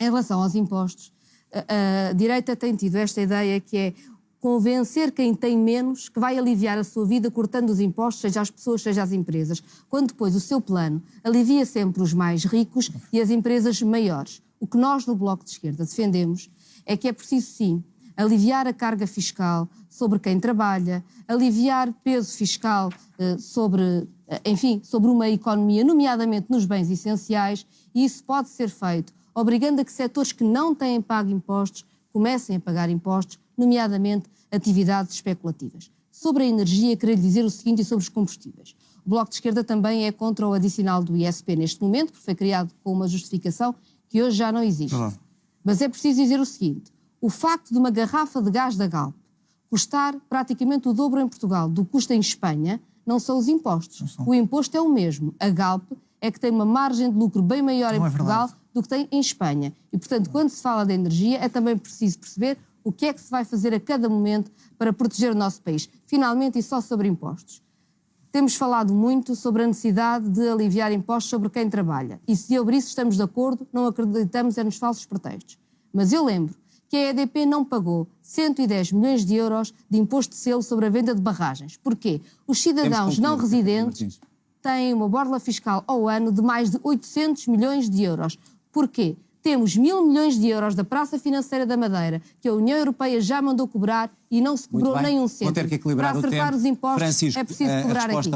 Em relação aos impostos, a, a direita tem tido esta ideia que é convencer quem tem menos que vai aliviar a sua vida cortando os impostos, seja as pessoas, seja as empresas, quando depois o seu plano alivia sempre os mais ricos e as empresas maiores. O que nós no Bloco de Esquerda defendemos é que é preciso sim aliviar a carga fiscal sobre quem trabalha, aliviar peso fiscal eh, sobre, eh, enfim, sobre uma economia, nomeadamente nos bens essenciais, e isso pode ser feito obrigando a que setores que não têm pago impostos comecem a pagar impostos, nomeadamente atividades especulativas. Sobre a energia, queria dizer o seguinte e sobre os combustíveis. O Bloco de Esquerda também é contra o adicional do ISP neste momento, porque foi criado com uma justificação que hoje já não existe. Olá. Mas é preciso dizer o seguinte: o facto de uma garrafa de gás da Galp custar praticamente o dobro em Portugal do que custa em Espanha não são os impostos. O imposto é o mesmo. A Galp é que tem uma margem de lucro bem maior em Não é Portugal verdade. do que tem em Espanha. E, portanto, quando se fala de energia, é também preciso perceber o que é que se vai fazer a cada momento para proteger o nosso país. Finalmente, e só sobre impostos. Temos falado muito sobre a necessidade de aliviar impostos sobre quem trabalha. E se sobre isso estamos de acordo, não acreditamos é nos falsos pretextos. Mas eu lembro que a EDP não pagou 110 milhões de euros de imposto de selo sobre a venda de barragens. Porquê? Os cidadãos não residentes têm uma borla fiscal ao ano de mais de 800 milhões de euros. Porquê? Temos mil milhões de euros da Praça Financeira da Madeira, que a União Europeia já mandou cobrar e não se cobrou um Vou cêntimo. Para acertar os impostos Francisco, é preciso a cobrar aqui.